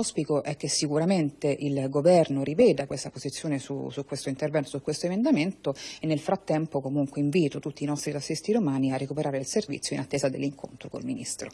L'auspico è che sicuramente il governo riveda questa posizione su, su, questo intervento, su questo emendamento e nel frattempo comunque invito tutti i nostri tassisti romani a recuperare il servizio in attesa dell'incontro col Ministro.